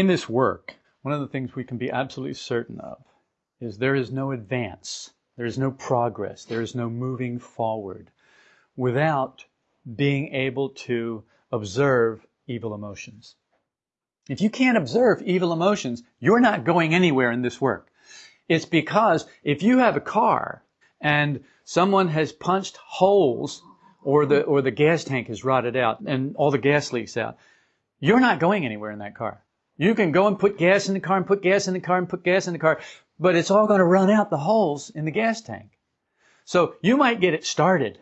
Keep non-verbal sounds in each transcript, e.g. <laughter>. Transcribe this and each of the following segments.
In this work, one of the things we can be absolutely certain of is there is no advance, there is no progress, there is no moving forward without being able to observe evil emotions. If you can't observe evil emotions, you're not going anywhere in this work. It's because if you have a car and someone has punched holes or the, or the gas tank has rotted out and all the gas leaks out, you're not going anywhere in that car. You can go and put gas in the car and put gas in the car and put gas in the car, but it's all going to run out the holes in the gas tank. So you might get it started,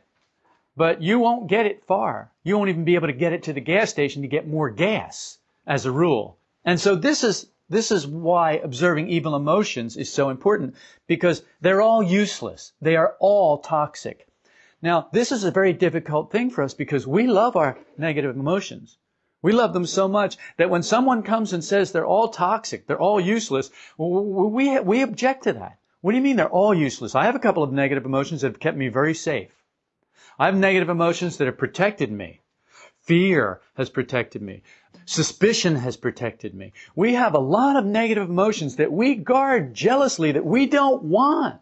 but you won't get it far. You won't even be able to get it to the gas station to get more gas as a rule. And so this is this is why observing evil emotions is so important because they're all useless. They are all toxic. Now, this is a very difficult thing for us because we love our negative emotions. We love them so much that when someone comes and says they're all toxic, they're all useless, we, we object to that. What do you mean they're all useless? I have a couple of negative emotions that have kept me very safe. I have negative emotions that have protected me. Fear has protected me. Suspicion has protected me. We have a lot of negative emotions that we guard jealously that we don't want.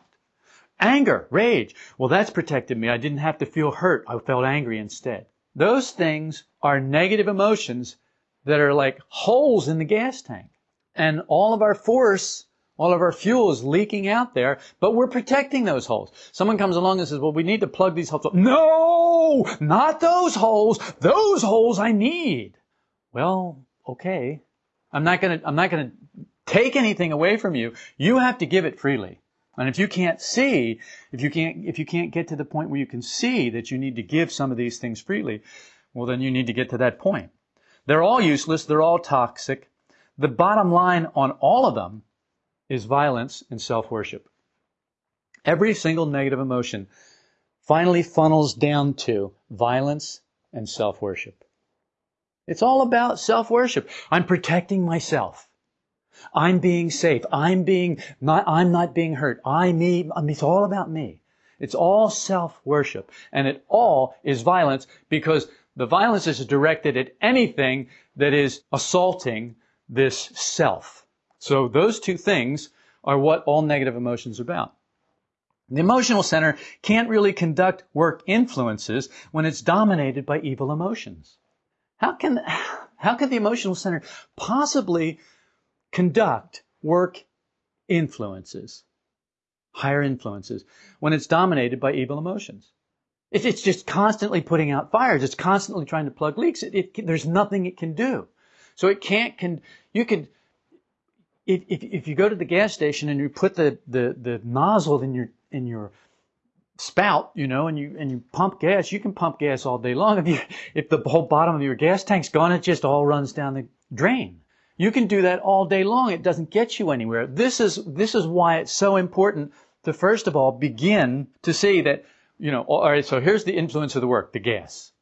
Anger, rage. Well, that's protected me. I didn't have to feel hurt. I felt angry instead. Those things are negative emotions that are like holes in the gas tank. And all of our force, all of our fuel is leaking out there, but we're protecting those holes. Someone comes along and says, well, we need to plug these holes. No, not those holes. Those holes I need. Well, okay. I'm not gonna, I'm not gonna take anything away from you. You have to give it freely. And if you can't see, if you can't, if you can't get to the point where you can see that you need to give some of these things freely, well, then you need to get to that point. They're all useless. They're all toxic. The bottom line on all of them is violence and self-worship. Every single negative emotion finally funnels down to violence and self-worship. It's all about self-worship. I'm protecting myself. I'm being safe. I'm being not, I'm not being hurt. I, me, it's all about me. It's all self-worship. And it all is violence because the violence is directed at anything that is assaulting this self. So those two things are what all negative emotions are about. The emotional center can't really conduct work influences when it's dominated by evil emotions. How can, how can the emotional center possibly conduct work influences, higher influences, when it's dominated by evil emotions? It's just constantly putting out fires. It's constantly trying to plug leaks. It, it, there's nothing it can do. So it can't, can, you can, if, if, if you go to the gas station and you put the, the, the nozzle in your, in your spout, you know, and you and you pump gas, you can pump gas all day long. If you if the whole bottom of your gas tank's gone, it just all runs down the drain. You can do that all day long. It doesn't get you anywhere. This is this is why it's so important to first of all begin to see that, you know, all right, so here's the influence of the work, the gas.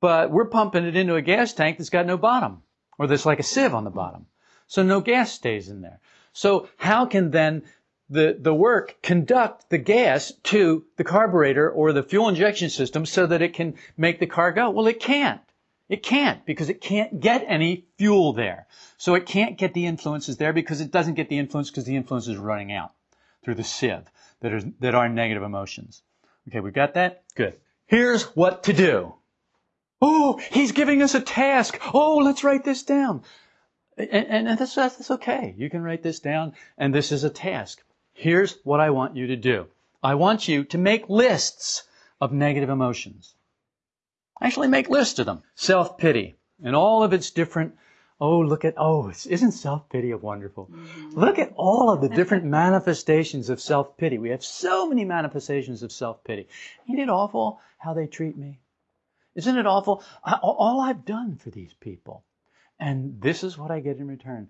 But we're pumping it into a gas tank that's got no bottom, or there's like a sieve on the bottom. So no gas stays in there. So how can then the, the work conduct the gas to the carburetor or the fuel injection system so that it can make the car go? Well, it can't. It can't because it can't get any fuel there. So it can't get the influences there because it doesn't get the influence because the influence is running out through the sieve that are, that are negative emotions. Okay, we got that? Good. Here's what to do. Oh, he's giving us a task. Oh, let's write this down. And, and that's, that's okay. You can write this down, and this is a task. Here's what I want you to do. I want you to make lists of negative emotions. Actually make lists of them. Self-pity and all of its different Oh, look at, oh, isn't self-pity wonderful? Mm-hmm. Look at all of the different manifestations of self-pity. We have so many manifestations of self-pity. Isn't it awful how they treat me? Isn't it awful? All I've done for these people. And this is what I get in return.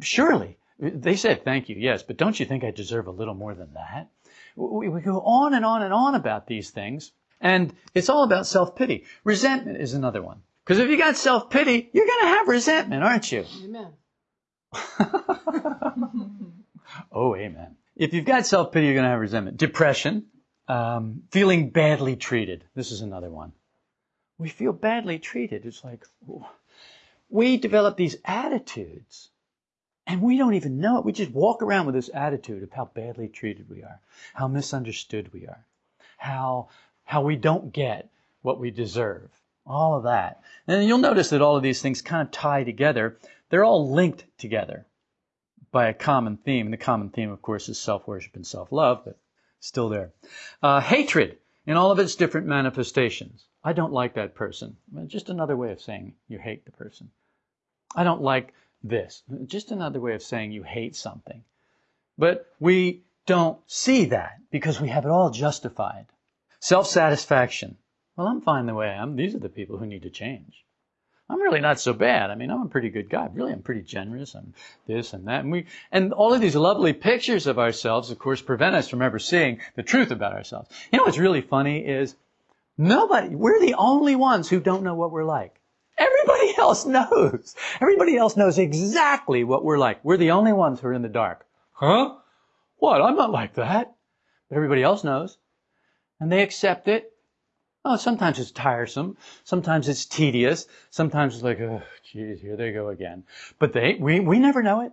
Surely, they said thank you, yes, but don't you think I deserve a little more than that? We, we go on and on and on about these things, and it's all about self-pity. Resentment is another one. Because if you got self-pity, you're going to have resentment, aren't you? Amen. <laughs> oh, amen. If you've got self-pity, you're going to have resentment. Depression, um, feeling badly treated. This is another one. We feel badly treated. It's like, oh, we develop these attitudes and we don't even know it. We just walk around with this attitude of how badly treated we are, how misunderstood we are, how, how we don't get what we deserve, all of that. And you'll notice that all of these things kind of tie together. They're all linked together by a common theme. The common theme, of course, is self-worship and self-love, but still there. Uh, hatred in all of its different manifestations. I don't like that person. Just another way of saying you hate the person. I don't like this. Just another way of saying you hate something. But we don't see that because we have it all justified. Self-satisfaction. Well, I'm fine the way I am. These are the people who need to change. I'm really not so bad. I mean, I'm a pretty good guy. Really, I'm pretty generous. I'm this and that. And we, and all of these lovely pictures of ourselves, of course, prevent us from ever seeing the truth about ourselves. You know what's really funny is nobody, we're the only ones who don't know what we're like. Everybody <laughs> else knows. Everybody else knows exactly what we're like. We're the only ones who are in the dark. Huh? What? I'm not like that. But everybody else knows. And they accept it. Oh, sometimes it's tiresome. Sometimes it's tedious. Sometimes it's like, oh, geez, here they go again. But they, we, we never know it.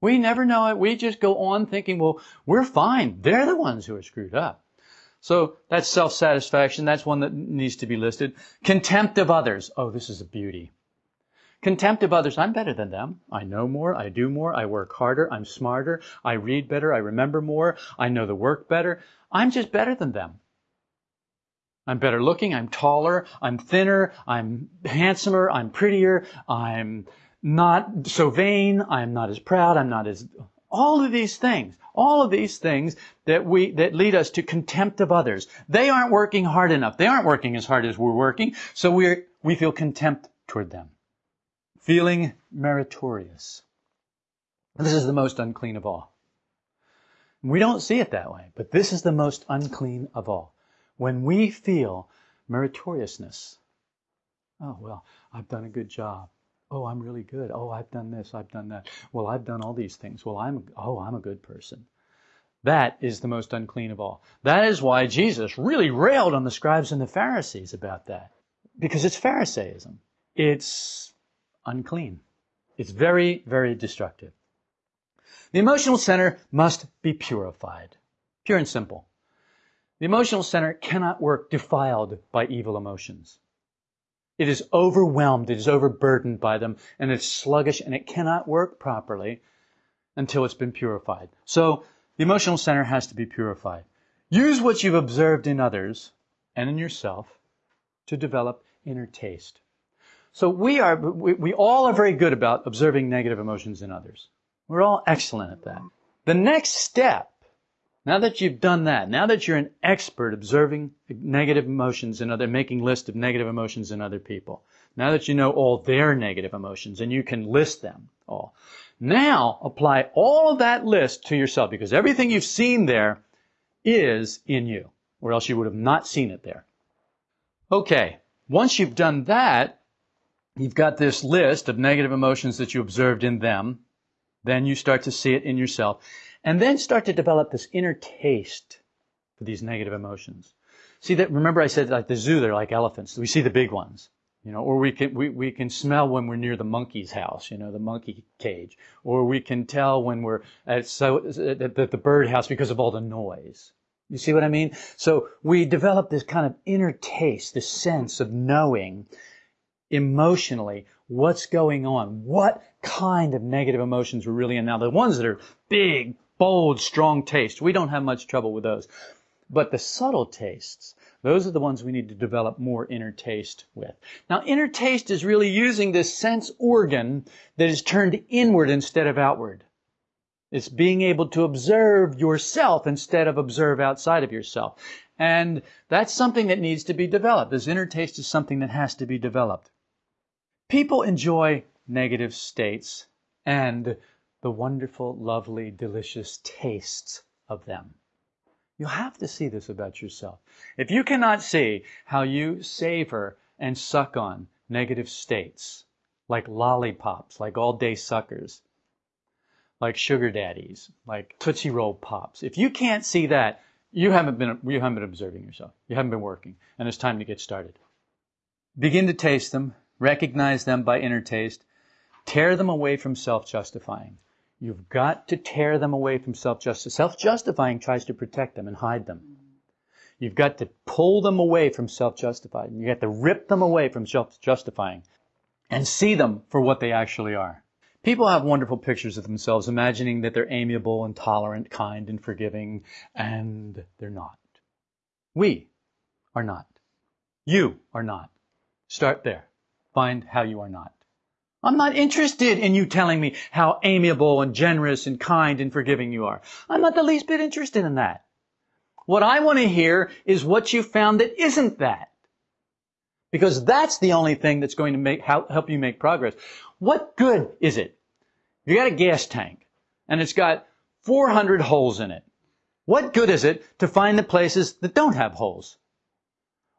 We never know it. We just go on thinking, well, we're fine. They're the ones who are screwed up. So that's self-satisfaction. That's one that needs to be listed. Contempt of others. Oh, this is a beauty. Contempt of others. I'm better than them. I know more. I do more. I work harder. I'm smarter. I read better. I remember more. I know the work better. I'm just better than them. I'm better looking. I'm taller. I'm thinner. I'm handsomer. I'm prettier. I'm not so vain. I'm not as proud. I'm not as all of these things, all of these things that we, that lead us to contempt of others. They aren't working hard enough. They aren't working as hard as we're working. So we we feel contempt toward them. Feeling meritorious. This is the most unclean of all. We don't see it that way, but this is the most unclean of all. When we feel meritoriousness. Oh, well, I've done a good job. Oh, I'm really good. Oh, I've done this. I've done that. Well, I've done all these things. Well, I'm, oh, I'm a good person. That is the most unclean of all. That is why Jesus really railed on the scribes and the Pharisees about that. Because it's Pharisaism. It's unclean. It's very, very destructive. The emotional center must be purified. Pure and simple. The emotional center cannot work defiled by evil emotions. It is overwhelmed, it is overburdened by them, and it's sluggish and it cannot work properly until it's been purified. So the emotional center has to be purified. Use what you've observed in others and in yourself to develop inner taste. So we are, we, we all are very good about observing negative emotions in others. We're all excellent at that. The next step now that you've done that, now that you're an expert observing negative emotions and other, making list of negative emotions in other people, now that you know all their negative emotions and you can list them all, now apply all of that list to yourself because everything you've seen there is in you, or else you would have not seen it there. Okay, once you've done that, you've got this list of negative emotions that you observed in them, then you start to see it in yourself and then start to develop this inner taste for these negative emotions. See that, remember I said like the zoo, they're like elephants. We see the big ones, you know, or we can, we, we can smell when we're near the monkey's house, you know, the monkey cage, or we can tell when we're at, so, at the, the bird house because of all the noise. You see what I mean? So we develop this kind of inner taste, this sense of knowing emotionally what's going on, what kind of negative emotions we're really in. Now, the ones that are big, bold, strong taste. We don't have much trouble with those. But the subtle tastes, those are the ones we need to develop more inner taste with. Now, inner taste is really using this sense organ that is turned inward instead of outward. It's being able to observe yourself instead of observe outside of yourself. And that's something that needs to be developed. This inner taste is something that has to be developed. People enjoy negative states and the wonderful, lovely, delicious tastes of them. You'll have to see this about yourself. If you cannot see how you savor and suck on negative states, like lollipops, like all day suckers, like sugar daddies, like Tootsie Roll Pops, if you can't see that, you haven't been, you haven't been observing yourself. You haven't been working, and it's time to get started. Begin to taste them, recognize them by inner taste, tear them away from self-justifying. You've got to tear them away from self justifying. Self-justifying tries to protect them and hide them. You've got to pull them away from self-justifying. You have to rip them away from self-justifying and see them for what they actually are. People have wonderful pictures of themselves, imagining that they're amiable and tolerant, kind and forgiving, and they're not. We are not. You are not. Start there. Find how you are not. I'm not interested in you telling me how amiable and generous and kind and forgiving you are. I'm not the least bit interested in that. What I want to hear is what you found that isn't that. Because that's the only thing that's going to make, help you make progress. What good is it? You got a gas tank and it's got 400 holes in it. What good is it to find the places that don't have holes?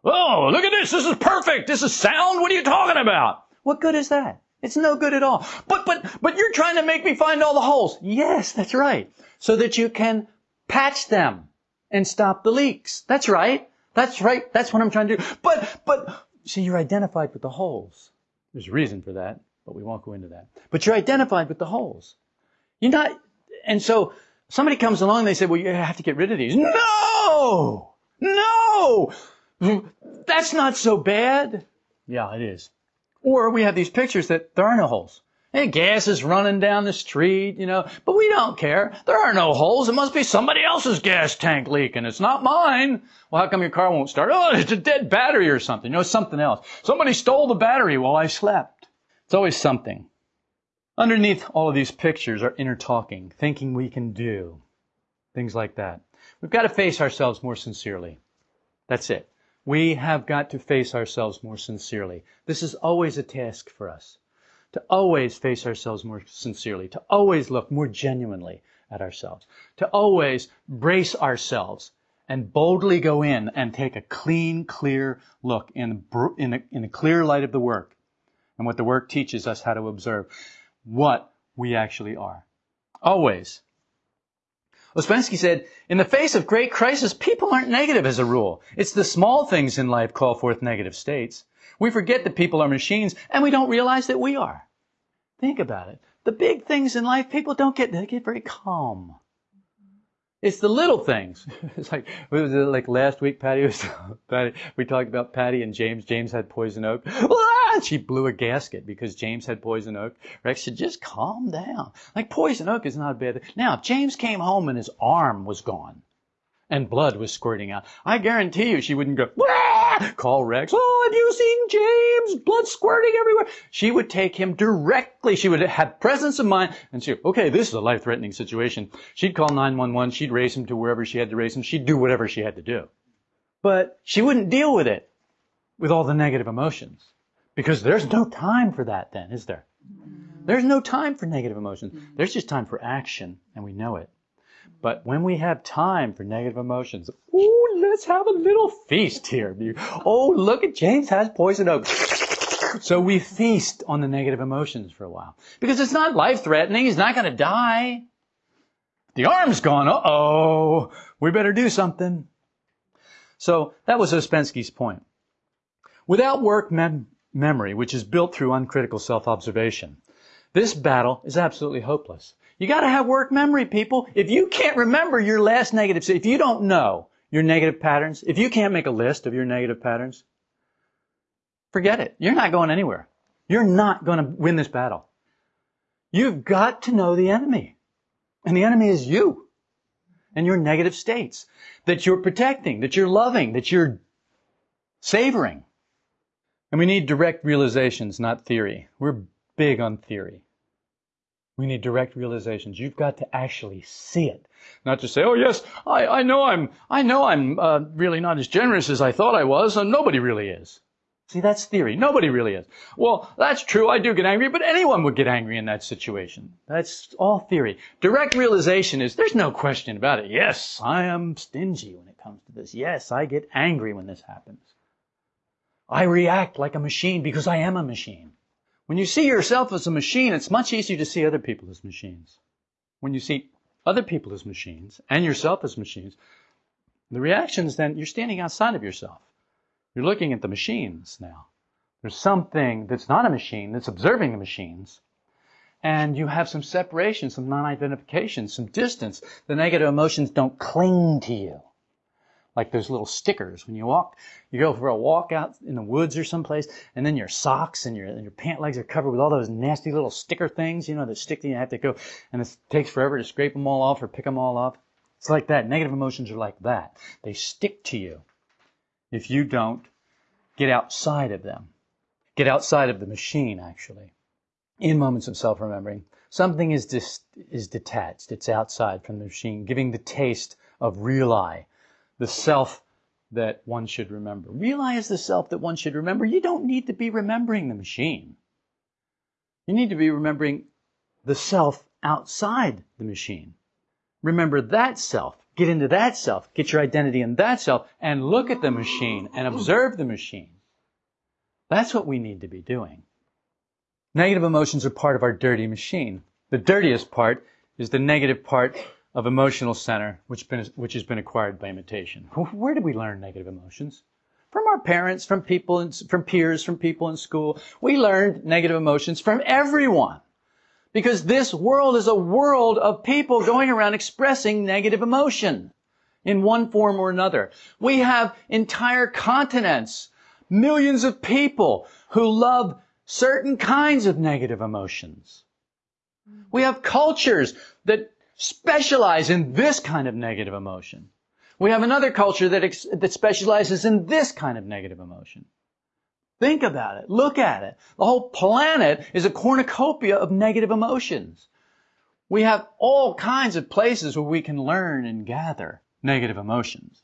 Oh, look at this. This is perfect. This is sound. What are you talking about? What good is that? It's no good at all. But, but, but you're trying to make me find all the holes. Yes, that's right. So that you can patch them and stop the leaks. That's right. That's right. That's what I'm trying to do. But, but, see, you're identified with the holes. There's a reason for that, but we won't go into that. But you're identified with the holes. You're not, and so somebody comes along and they say, well, you have to get rid of these. No! No! That's not so bad. Yeah, it is. Or we have these pictures that there are no holes. Hey, gas is running down the street, you know, but we don't care. There are no holes. It must be somebody else's gas tank leaking. It's not mine. Well, how come your car won't start? Oh, it's a dead battery or something. You know, something else. Somebody stole the battery while I slept. It's always something. Underneath all of these pictures are inner talking, thinking we can do, things like that. We've got to face ourselves more sincerely. That's it. We have got to face ourselves more sincerely. This is always a task for us. To always face ourselves more sincerely, to always look more genuinely at ourselves, to always brace ourselves and boldly go in and take a clean, clear look in, in, a, in a clear light of the work and what the work teaches us how to observe what we actually are. Always. Ouspensky said, in the face of great crisis, people aren't negative as a rule. It's the small things in life call forth negative states. We forget that people are machines and we don't realize that we are. Think about it. The big things in life, people don't get, they get very calm. It's the little things. <laughs> It's like, it like last week, Patty was, <laughs> Patty, we talked about Patty and James. James had poison oak. <laughs> She blew a gasket because James had poison oak. Rex said, just calm down. Like poison oak is not a bad thing. Now, if James came home and his arm was gone and blood was squirting out, I guarantee you she wouldn't go, ah! call Rex. Oh, have you seen James? Blood squirting everywhere. She would take him directly. She would have presence of mind and she, okay, this is a life-threatening situation. She'd call 911. She'd race him to wherever she had to race him. She'd do whatever she had to do. But she wouldn't deal with it with all the negative emotions. Because there's no time for that then, is there? There's no time for negative emotions. There's just time for action, and we know it. But when we have time for negative emotions, ooh, let's have a little feast here. Oh, look at James has poison oak. So we feast on the negative emotions for a while. Because it's not life threatening. He's not going to die. The arm's gone. Uh oh. We better do something. So that was Ouspensky's point. Without work, mem- memory, which is built through uncritical self-observation. This battle is absolutely hopeless. You gotta have work memory, people. If you can't remember your last negative, if you don't know your negative patterns, if you can't make a list of your negative patterns, forget it. You're not going anywhere. You're not gonna win this battle. You've got to know the enemy. And the enemy is you and your negative states that you're protecting, that you're loving, that you're savoring. And we need direct realizations, not theory. We're big on theory. We need direct realizations. You've got to actually see it. Not just say, oh yes, I, I know I'm, I know I'm uh, really not as generous as I thought I was, and nobody really is. See, that's theory. Nobody really is. Well, that's true. I do get angry, but anyone would get angry in that situation. That's all theory. Direct realization is there's no question about it. Yes, I am stingy when it comes to this. Yes, I get angry when this happens. I react like a machine because I am a machine. When you see yourself as a machine, it's much easier to see other people as machines. When you see other people as machines and yourself as machines, the reaction is then you're standing outside of yourself. You're looking at the machines now. There's something that's not a machine that's observing the machines. And you have some separation, some non-identification, some distance. The negative emotions don't cling to you. Like those little stickers when you walk, you go for a walk out in the woods or someplace, and then your socks and your, and your pant legs are covered with all those nasty little sticker things, you know, that stick to you. Have to go, and it takes forever to scrape them all off or pick them all off. It's like that. Negative emotions are like that. They stick to you if you don't get outside of them. Get outside of the machine, actually. In moments of self-remembering, something is, dis- is detached. It's outside from the machine, giving the taste of real I, the self that one should remember. Realize the self that one should remember. You don't need to be remembering the machine. You need to be remembering the self outside the machine. Remember that self. Get into that self. Get your identity in that self and look at the machine and observe the machine. That's what we need to be doing. Negative emotions are part of our dirty machine. The dirtiest part is the negative part of emotional center, which, been, which has been acquired by imitation. Where did we learn negative emotions? From our parents, from people, in, from peers, from people in school. We learned negative emotions from everyone. Because this world is a world of people going around expressing negative emotion in one form or another. We have entire continents millions of people who love certain kinds of negative emotions. We have cultures that specialize in this kind of negative emotion. We have another culture that, ex- that specializes in this kind of negative emotion. Think about it. Look at it. The whole planet is a cornucopia of negative emotions. We have all kinds of places where we can learn and gather negative emotions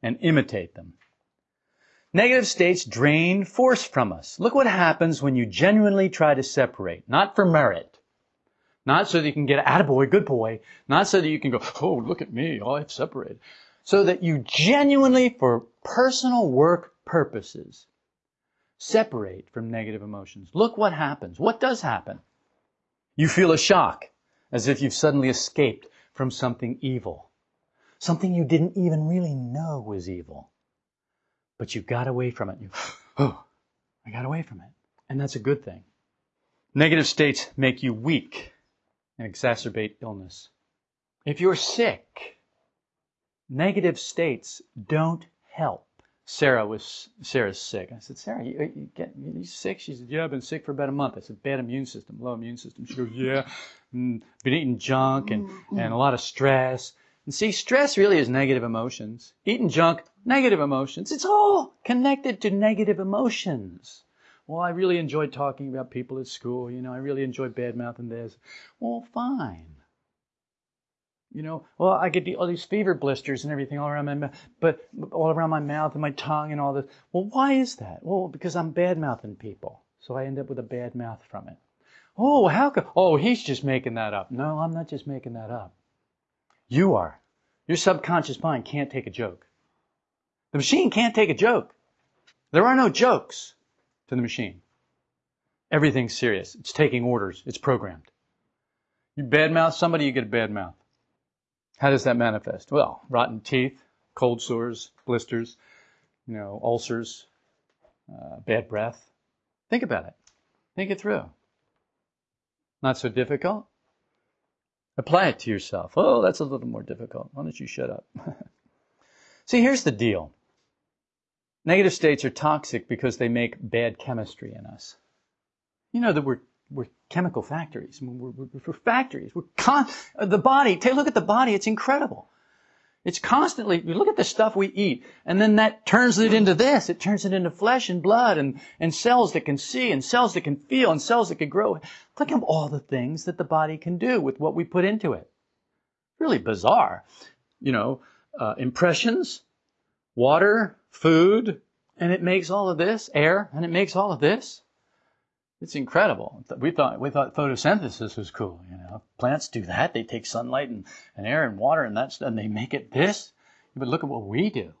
and imitate them. Negative states drain force from us. Look what happens when you genuinely try to separate, not for merit, not so that you can get attaboy, good boy, not so that you can go, oh, look at me, I've separated. So that you genuinely, for personal work purposes, separate from negative emotions. Look what happens. What does happen? You feel a shock, as if you've suddenly escaped from something evil. Something you didn't even really know was evil. But you got away from it. You, <gasps> oh, I got away from it. And that's a good thing. Negative states make you weak and exacerbate illness. If you're sick, negative states don't help. Sarah was Sarah's sick. I said, Sarah, you, you get you sick? She said, Yeah, I've been sick for about a month. I said, Bad immune system, low immune system. She goes, Yeah, mm, been eating junk and and a lot of stress. And see, stress really is negative emotions. Eating junk, negative emotions. It's all connected to negative emotions. Well, I really enjoyed talking about people at school. You know, I really enjoyed bad mouthing this. Well, fine. You know, well, I get all these fever blisters and everything all around my mouth, but all around my mouth and my tongue and all this. Well, why is that? Well, because I'm bad mouthing people. So I end up with a bad mouth from it. Oh, how come? Oh, he's just making that up. No, I'm not just making that up. You are. Your subconscious mind can't take a joke. The machine can't take a joke. There are no jokes to the machine. Everything's serious. It's taking orders. It's programmed. You badmouth somebody, you get a bad mouth. How does that manifest? Well, rotten teeth, cold sores, blisters, you know, ulcers, uh, bad breath. Think about it. Think it through. Not so difficult. Apply it to yourself. Oh, that's a little more difficult. Why don't you shut up? <laughs> See, here's the deal. Negative states are toxic because they make bad chemistry in us. You know that we're, we're chemical factories. We're, we're, we're factories. We're con- the body, take a look at the body. It's incredible. It's constantly, you look at the stuff we eat, and then that turns it into this. It turns it into flesh and blood and, and cells that can see and cells that can feel and cells that can grow. Look at all the things that the body can do with what we put into it. Really bizarre. You know, uh, impressions, water, food, and it makes all of this, air, and it makes all of this. It's incredible. We thought we thought photosynthesis was cool. You know, plants do that. They take sunlight and, and air and water and that's and they make it this. But look at what we do.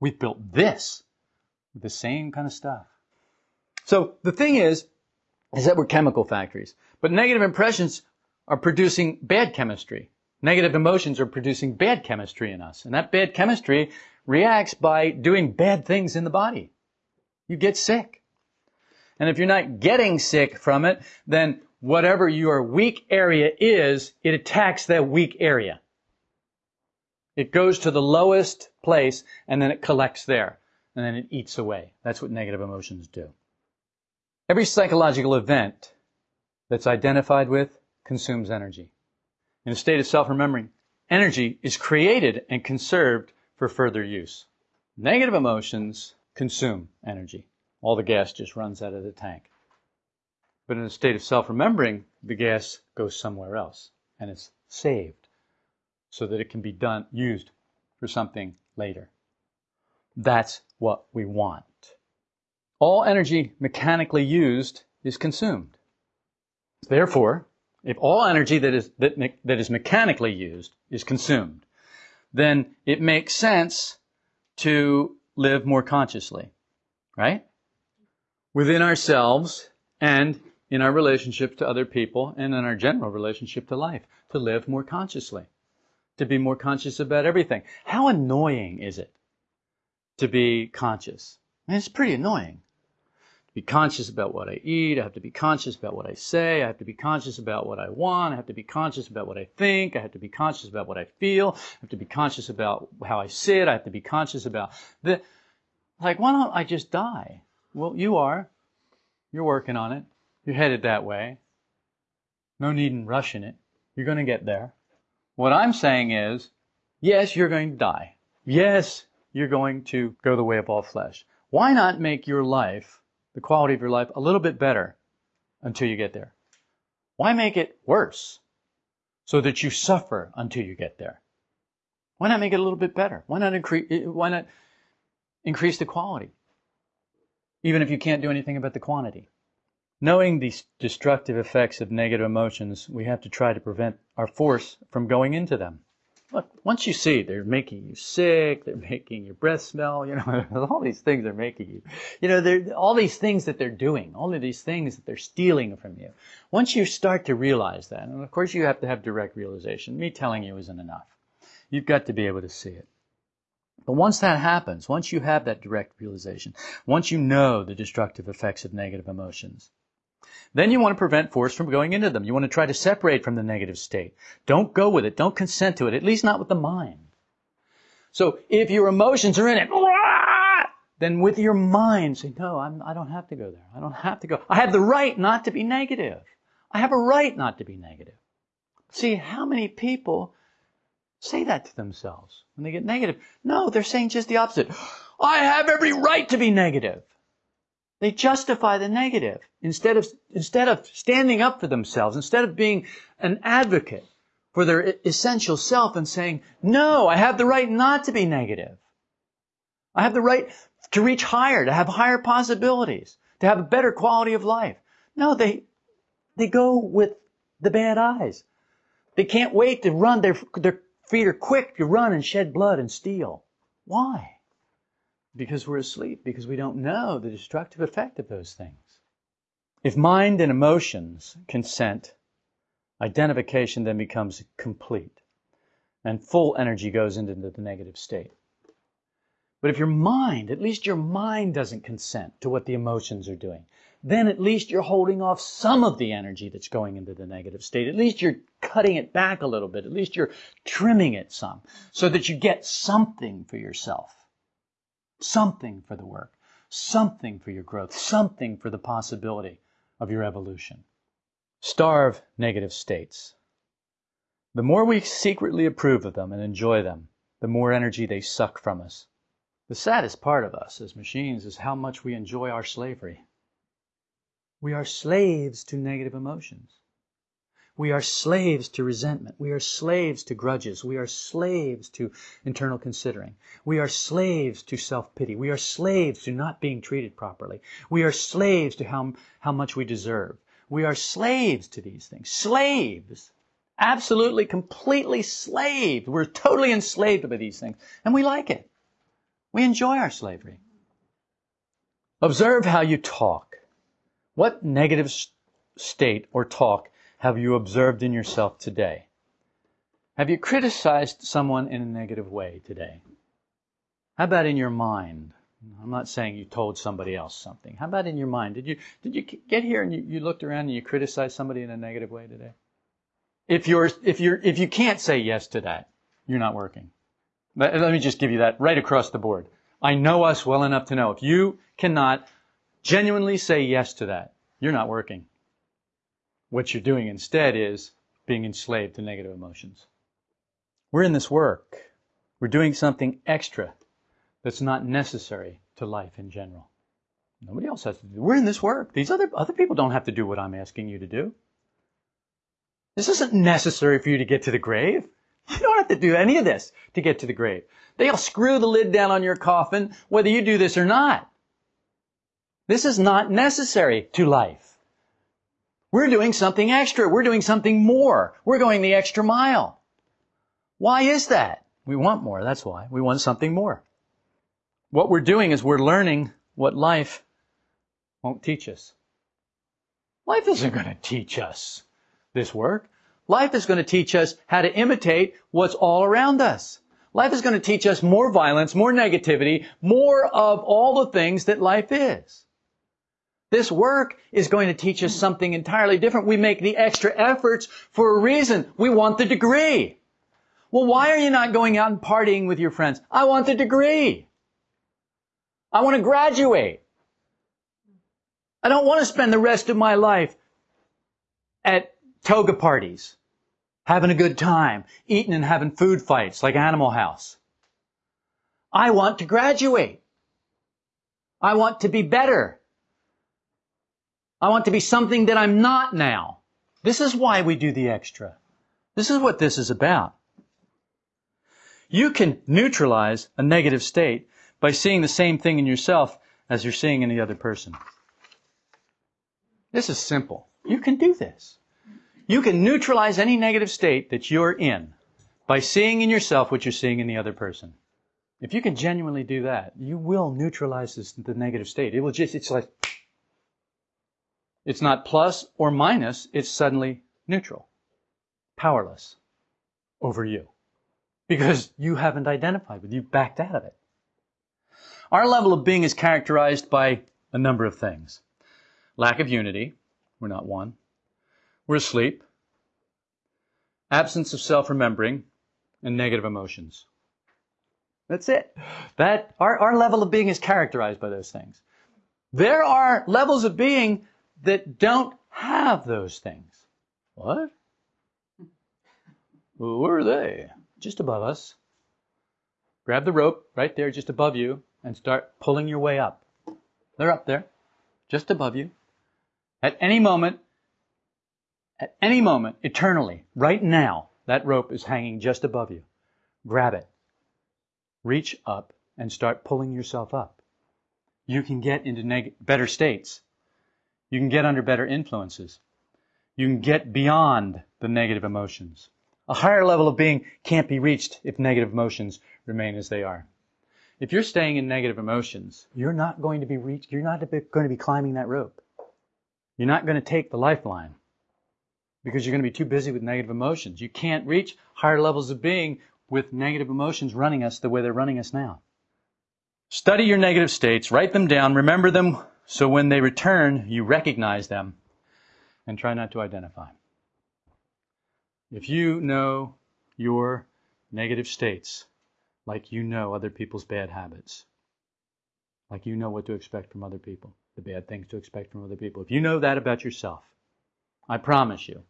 We've built this with the same kind of stuff. So the thing is, is that we're chemical factories. But negative impressions are producing bad chemistry. Negative emotions are producing bad chemistry in us. And that bad chemistry reacts by doing bad things in the body. You get sick. And if you're not getting sick from it, then whatever your weak area is, it attacks that weak area. It goes to the lowest place and then it collects there. And then it eats away. That's what negative emotions do. Every psychological event that's identified with consumes energy. In a state of self-remembering, energy is created and conserved for further use. Negative emotions consume energy. All the gas just runs out of the tank. But in a state of self-remembering, the gas goes somewhere else and it's saved so that it can be done, used for something later. That's what we want. All energy mechanically used is consumed. Therefore, if all energy that is, that, that is mechanically used is consumed, then it makes sense to live more consciously, right? Within ourselves and in our relationship to other people and in our general relationship to life, to live more consciously, to be more conscious about everything. How annoying is it to be conscious? I mean, it's pretty annoying. Be conscious about what I eat, I have to be conscious about what I say, I have to be conscious about what I want, I have to be conscious about what I think, I have to be conscious about what I feel, I have to be conscious about how I sit, I have to be conscious about the like why don't I just die? Well, you are. You're working on it. You're headed that way. No need in rushing it. You're going to get there. What I'm saying is, yes, you're going to die. Yes, you're going to go the way of all flesh. Why not make your life, the quality of your life, a little bit better until you get there? Why make it worse so that you suffer until you get there? Why not make it a little bit better? Why not increase, eh, why not increase the quality? Even if you can't do anything about the quantity. Knowing the destructive effects of negative emotions, we have to try to prevent our force from going into them. Look, once you see they're making you sick, they're making your breath smell, you know, <laughs> all these things are making you, you know, they're, all these things that they're doing, all of these things that they're stealing from you. Once you start to realize that, and of course you have to have direct realization, me telling you isn't enough. You've got to be able to see it. But once that happens, once you have that direct realization, once you know the destructive effects of negative emotions, then you want to prevent force from going into them. You want to try to separate from the negative state. Don't go with it. Don't consent to it, at least not with the mind. So if your emotions are in it, <laughs> then with your mind say, no, I'm, I don't have to go there. I don't have to go. I have the right not to be negative. I have a right not to be negative. See, how many people say that to themselves when they get negative? No, they're saying just the opposite. <gasps> I have every right to be negative. They justify the negative instead of, instead of standing up for themselves, instead of being an advocate for their essential self and saying, no, I have the right not to be negative. I have the right to reach higher, to have higher possibilities, to have a better quality of life. No, they, they go with the bad eyes. They can't wait to run. Their, their feet are quick to run and shed blood and steal. Why? Because we're asleep, because we don't know the destructive effect of those things. If mind and emotions consent, identification then becomes complete and full energy goes into the negative state. But if your mind, at least your mind doesn't consent to what the emotions are doing, then at least you're holding off some of the energy that's going into the negative state. At least you're cutting it back a little bit. At least you're trimming it some so that you get something for yourself something for the work, something for your growth, something for the possibility of your evolution. Starve negative states. The more we secretly approve of them and enjoy them, the more energy they suck from us. The saddest part of us as machines is how much we enjoy our slavery. We are slaves to negative emotions. We are slaves to resentment. We are slaves to grudges. We are slaves to internal considering. We are slaves to self-pity. We are slaves to not being treated properly. We are slaves to how, how much we deserve. We are slaves to these things. Slaves. Absolutely, completely slaved. We're totally enslaved by these things. And we like it. We enjoy our slavery. Observe how you talk. What negative state or talk have you observed in yourself today? Have you criticized someone in a negative way today? How about in your mind? I'm not saying you told somebody else something. How about in your mind? Did you did you get here and you, you looked around and you criticized somebody in a negative way today? If you're if you're if you can't say yes to that, you're not working. Let, let me just give you that right across the board. I know us well enough to know if you cannot genuinely say yes to that, you're not working. What you're doing instead is being enslaved to negative emotions. We're in this work. We're doing something extra that's not necessary to life in general. Nobody else has to do. We're in this work. These other other people don't have to do what I'm asking you to do. This isn't necessary for you to get to the grave. You don't have to do any of this to get to the grave. They'll screw the lid down on your coffin whether you do this or not. This is not necessary to life. We're doing something extra. We're doing something more. We're going the extra mile. Why is that? We want more. That's why. We want something more. What we're doing is we're learning what life won't teach us. Life isn't going to teach us this work. Life is going to teach us how to imitate what's all around us. Life is going to teach us more violence, more negativity, more of all the things that life is. This work is going to teach us something entirely different. We make the extra efforts for a reason. We want the degree. Well, why are you not going out and partying with your friends? I want the degree. I want to graduate. I don't want to spend the rest of my life at toga parties, having a good time, eating and having food fights like Animal House. I want to graduate. I want to be better. I want to be something that I'm not now. This is why we do the extra. This is what this is about. You can neutralize a negative state by seeing the same thing in yourself as you're seeing in the other person. This is simple. You can do this. You can neutralize any negative state that you're in by seeing in yourself what you're seeing in the other person. If you can genuinely do that, you will neutralize this, the negative state. It will just, it's like, it's not plus or minus, it's suddenly neutral, powerless over you. Because you haven't identified with, you've backed out of it. Our level of being is characterized by a number of things. Lack of unity, we're not one. We're asleep. Absence of self-remembering and negative emotions. That's it. That our, our level of being is characterized by those things. There are levels of being that don't have those things. What? <laughs> Well, where are they? Just above us. Grab the rope right there, just above you, and start pulling your way up. They're up there, just above you. At any moment, at any moment, eternally, right now, that rope is hanging just above you. Grab it. Reach up and start pulling yourself up. You can get into neg- better states you can get under better influences. You can get beyond the negative emotions. A higher level of being can't be reached if negative emotions remain as they are. If you're staying in negative emotions, you're not going to be reached, you're not going to be climbing that rope. You're not going to take the lifeline because you're going to be too busy with negative emotions. You can't reach higher levels of being with negative emotions running us the way they're running us now. Study your negative states, write them down, remember them so when they return, you recognize them and try not to identify. If you know your negative states, like you know other people's bad habits, like you know what to expect from other people, the bad things to expect from other people, if you know that about yourself, I promise you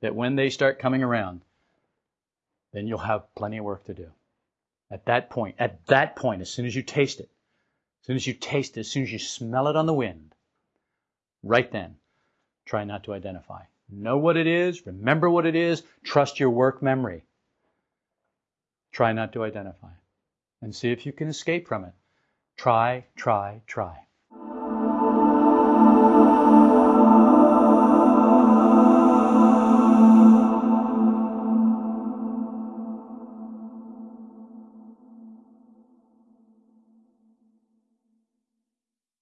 that when they start coming around, then you'll have plenty of work to do. At that point, at that point, as soon as you taste it, as soon as you taste it, as soon as you smell it on the wind, right then, try not to identify. Know what it is, remember what it is, trust your work memory. Try not to identify. And see if you can escape from it. Try, try, try.